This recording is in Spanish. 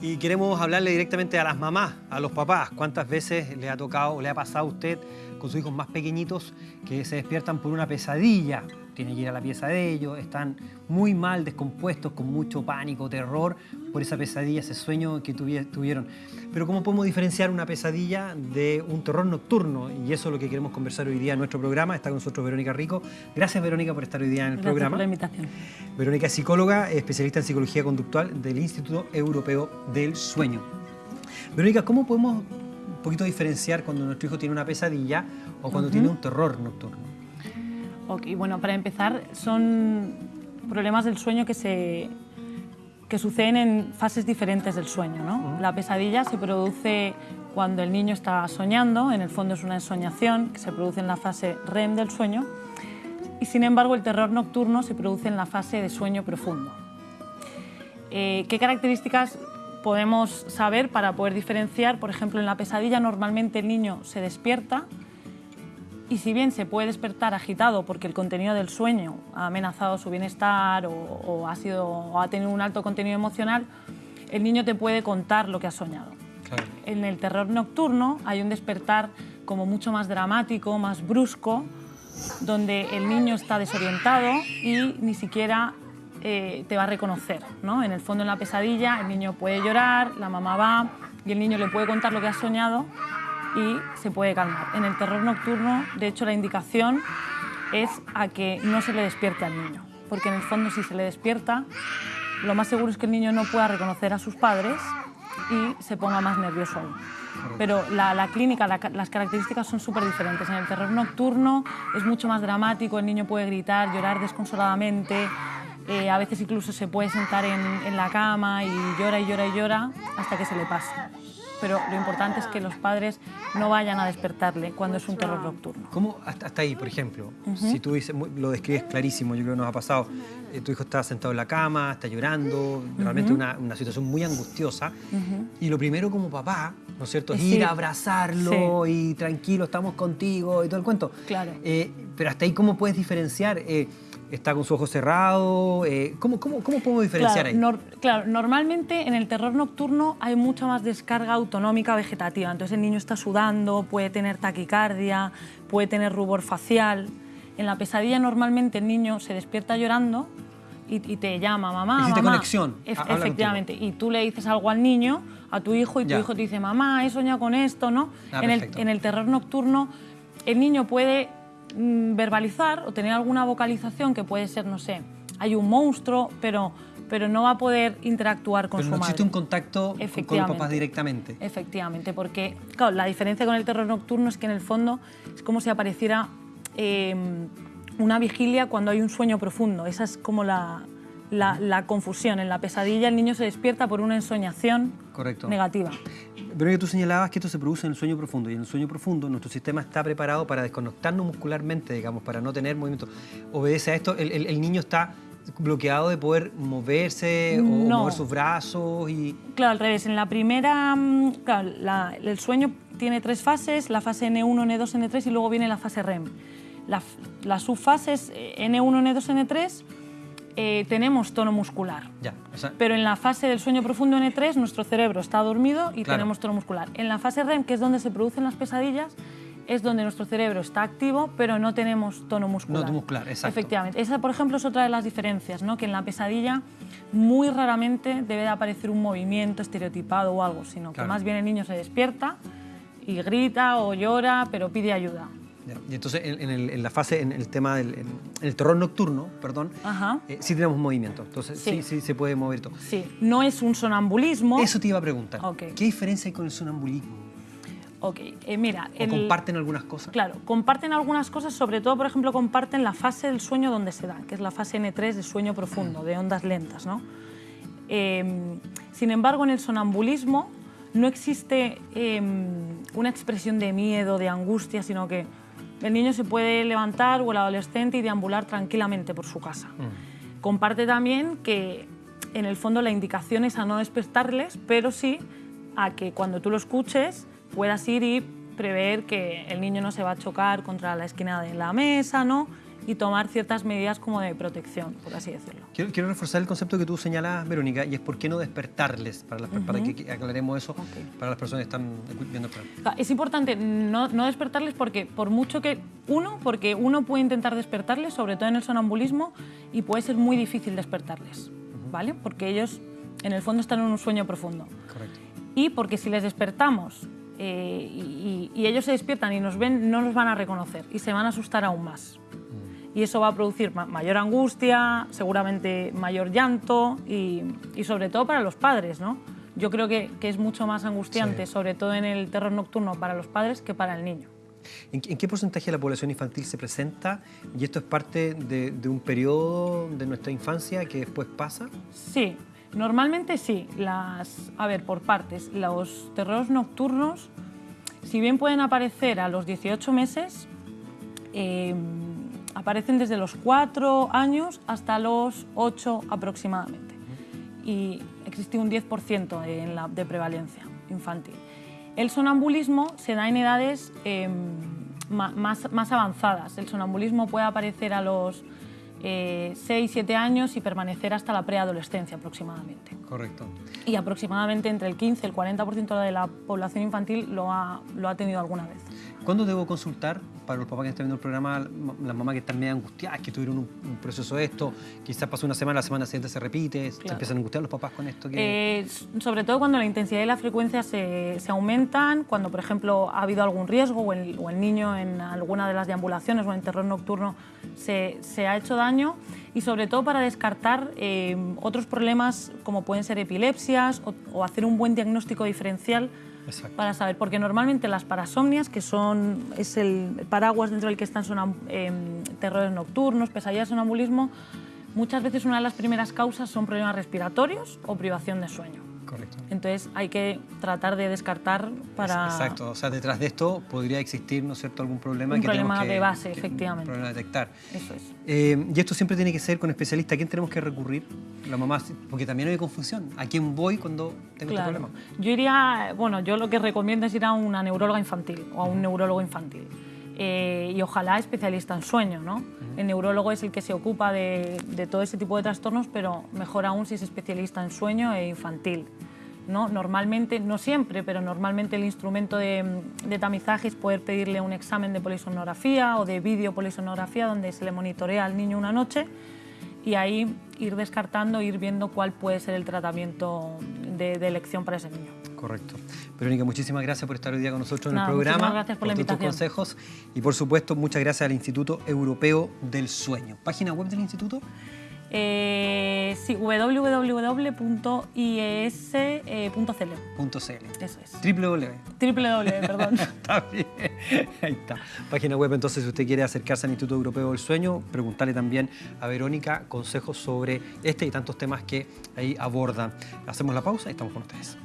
Y queremos hablarle directamente a las mamás, a los papás. ¿Cuántas veces le ha tocado o le ha pasado a usted con sus hijos más pequeñitos que se despiertan por una pesadilla? Tienen que ir a la pieza de ellos, están muy mal, descompuestos, con mucho pánico, terror por esa pesadilla, ese sueño que tuvieron. Pero ¿cómo podemos diferenciar una pesadilla de un terror nocturno? Y eso es lo que queremos conversar hoy día en nuestro programa. Está con nosotros Verónica Rico. Gracias, Verónica, por estar hoy día en el programa. Gracias por la invitación. Verónica es psicóloga, especialista en psicología conductual del Instituto Europeo del Sueño. Verónica, ¿cómo podemos un poquito diferenciar cuando nuestro hijo tiene una pesadilla o cuando tiene un terror nocturno? Ok, bueno, para empezar, son problemas del sueño que, se, que suceden en fases diferentes del sueño. ¿no? La pesadilla se produce cuando el niño está soñando, en el fondo es una ensoñación que se produce en la fase REM del sueño, y sin embargo el terror nocturno se produce en la fase de sueño profundo. Eh, ¿Qué características podemos saber para poder diferenciar? Por ejemplo, en la pesadilla normalmente el niño se despierta, y si bien se puede despertar agitado porque el contenido del sueño ha amenazado su bienestar o, ha, sido, o ha tenido un alto contenido emocional, el niño te puede contar lo que ha soñado. En el terror nocturno hay un despertar como mucho más dramático, más brusco, donde el niño está desorientado y ni siquiera eh, te va a reconocer. ¿no? En el fondo, en la pesadilla, el niño puede llorar, la mamá va y el niño le puede contar lo que ha soñado y se puede calmar. En el terror nocturno, de hecho, la indicación es a que no se le despierte al niño, porque en el fondo si se le despierta, lo más seguro es que el niño no pueda reconocer a sus padres y se ponga más nervioso aún. Pero la, clínica, las características son súper diferentes. En el terror nocturno es mucho más dramático, el niño puede gritar, llorar desconsoladamente, eh, a veces incluso se puede sentar en, en la cama y llora y llora y llora hasta que se le pase pero lo importante es que los padres no vayan a despertarle cuando es un terror nocturno. ¿Cómo hasta, ahí, por ejemplo? Si tú dices, lo describes clarísimo, yo creo que nos ha pasado, eh, tu hijo está sentado en la cama, está llorando, realmente una, una, situación muy angustiosa, y lo primero como papá, ¿no es cierto?, es ir a abrazarlo y tranquilo, estamos contigo y todo el cuento. Claro. Eh, pero hasta ahí, ¿cómo puedes diferenciar? Eh, está con su ojo cerrado. Eh, ¿cómo, cómo, cómo, podemos diferenciar claro, ahí? claro, normalmente en el terror nocturno hay mucha más descarga autonómica vegetativa. Entonces el niño está sudando, puede tener taquicardia, puede tener rubor facial. En la pesadilla normalmente el niño se despierta llorando y, te llama, mamá, Existe mamá. conexión. efectivamente. Y tú le dices algo al niño, a tu hijo, y tu hijo te dice, mamá, he soñado con esto, ¿no? Ah, en, el, en el terror nocturno el niño puede verbalizar o tener alguna vocalización que puede ser, no sé, hay un monstruo, pero, pero no va a poder interactuar con pero su no madre. existe un contacto con los papás directamente. Efectivamente, porque claro, la diferencia con el terror nocturno es que en el fondo es como si apareciera em, una vigilia cuando hay un sueño profundo. Esa es como la, la, confusión. En la pesadilla el niño se despierta por una ensoñación Correcto. negativa. Pero que tú señalabas que esto se produce en el sueño profundo y en el sueño profundo nuestro sistema está preparado para desconectarnos muscularmente, digamos, para no tener movimiento. ¿Obedece a esto? ¿El, niño está bloqueado de poder moverse o mover sus brazos? Y... Claro, al revés. En la primera, mm, el sueño tiene tres fases, la fase N1, N2, N3 y luego viene la fase REM. las subfases N1, N2, N3 eh, tenemos tono muscular. Ya, Pero en la fase del sueño profundo N3 nuestro cerebro está dormido y tenemos tono muscular. En la fase REM, que es donde se producen las pesadillas, es donde nuestro cerebro está activo, pero no tenemos tono muscular. No muscular, exacto. Efectivamente. Esa, por ejemplo, es otra de las diferencias, ¿no? que en la pesadilla muy raramente debe de aparecer un movimiento estereotipado o algo, sino que más bien el niño se despierta y grita o llora, pero pide ayuda. Y entonces en, la fase, en el tema del el terror nocturno, perdón, eh, sí tenemos movimiento. Entonces sí. sí. se puede mover todo. Sí, no es un sonambulismo. Eso te iba a preguntar. ¿Qué diferencia hay con el sonambulismo? Ok, eh, mira... ¿O comparten algunas cosas? Claro, comparten algunas cosas, sobre todo, por ejemplo, comparten la fase del sueño donde se da, que es la fase N3 de sueño profundo, de ondas lentas, ¿no? Em, sin embargo, en el sonambulismo no existe em, una expresión de miedo, de angustia, sino que el niño se puede levantar o el adolescente y deambular tranquilamente por su casa. Mm. Comparte también que en el fondo la indicación es a no despertarles, pero sí a que cuando tú lo escuches puedas ir y prever que el niño no se va a chocar contra la esquina de la mesa, ¿no? Y tomar ciertas medidas como de protección, por así decirlo. Quiero, reforzar el concepto que tú señalas, Verónica, y es por qué no despertarles, para, para que aclaremos eso para las personas que están viendo el programa. Es importante no, no, despertarles porque, por mucho que, uno, porque uno puede intentar despertarles, sobre todo en el sonambulismo, y puede ser muy difícil despertarles, ¿vale? Porque ellos, en el fondo, están en un sueño profundo. Correcto. Y porque si les despertamos eh, y, y ellos se despiertan y nos ven, no nos van a reconocer y se van a asustar aún más y eso va a producir mayor angustia, seguramente mayor llanto y, sobre todo para los padres, ¿no? Yo creo que, es mucho más angustiante, sobre todo en el terror nocturno, para los padres que para el niño. ¿En, qué porcentaje de la población infantil se presenta? ¿Y esto es parte de, un periodo de nuestra infancia que después pasa? Sí, normalmente sí. Las, a ver, por partes. Los terrores nocturnos, si bien pueden aparecer a los 18 meses, eh, aparecen desde los 4 años hasta los 8 aproximadamente. Y existe un 10% en la, de prevalencia infantil. El sonambulismo se da en edades em, más, más, avanzadas. El sonambulismo puede aparecer a los 6, eh, 7 años y permanecer hasta la preadolescencia aproximadamente. Correcto. Y aproximadamente entre el 15 y el 40% de la población infantil lo ha, lo ha tenido alguna vez. ¿Cuándo debo consultar para los papás que están viendo el programa, las mamás que están medio angustiadas, que tuvieron un, proceso de esto, quizás pasó una semana, la semana siguiente se repite, se empiezan a angustiar los papás con esto? Que... Eh, sobre todo cuando la intensidad y la frecuencia se, se, aumentan, cuando por ejemplo ha habido algún riesgo o el, o el, niño en alguna de las deambulaciones o en terror nocturno se, se ha hecho daño y sobre todo para descartar eh, otros problemas como pueden ser epilepsias o, o hacer un buen diagnóstico diferencial para saber, porque normalmente las parasomnias, que son, es el paraguas dentro del que están son, em, terrores nocturnos, pesadillas, sonambulismo, muchas veces una de las primeras causas son problemas respiratorios o privación de sueño. Correcto. Entonces hay que tratar de descartar para... Exacto, o sea, detrás de esto podría existir, ¿no es cierto?, algún problema un que problema que, de base, efectivamente. Un problema a detectar. Eso es. Eh, y esto siempre tiene que ser con especialista. ¿A quién tenemos que recurrir? La mamá, porque también hay confusión. ¿A quién voy cuando tengo este problema? Yo iría, bueno, yo lo que recomiendo es ir a una neuróloga infantil o a un neurólogo infantil. Eh, y ojalá especialista en sueño, ¿no? El neurólogo es el que se ocupa de, de todo ese tipo de trastornos, pero mejor aún si es especialista en sueño e infantil. ¿no? Normalmente, no siempre, pero normalmente el instrumento de, tamizaje es poder pedirle un examen de polisonografía o de videopolisonografía donde se le monitorea al niño una noche y ahí ir descartando, ir viendo cuál puede ser el tratamiento de, elección para ese niño. Correcto. Verónica, muchísimas gracias por estar hoy día con nosotros en el programa. gracias por, la invitación. tus consejos y por supuesto muchas gracias al Instituto Europeo del Sueño. ¿Página web del instituto? Eh, sí, www.ies.cl. Eso es. www. www, perdón. está bien. Ahí está. Página web, entonces, si usted quiere acercarse al Instituto Europeo del Sueño, preguntarle también a Verónica consejos sobre este y tantos temas que ahí abordan. Hacemos la pausa y estamos con ustedes.